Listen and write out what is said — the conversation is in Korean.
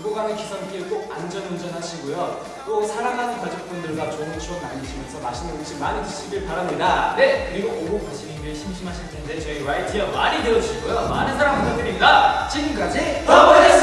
두고 가는 기선길 꼭 안전운전 하시고요. 또 사랑하는 가족분들과 좋은 추억 나누시면서 맛있는 음식 많이 드시길 바랍니다. 네, 그리고 오고 가시는 길 심심하실 텐데 저희 YT와 많이 들어주시고요. 많은 사랑 부탁드립니다. 지금까지 더보이스!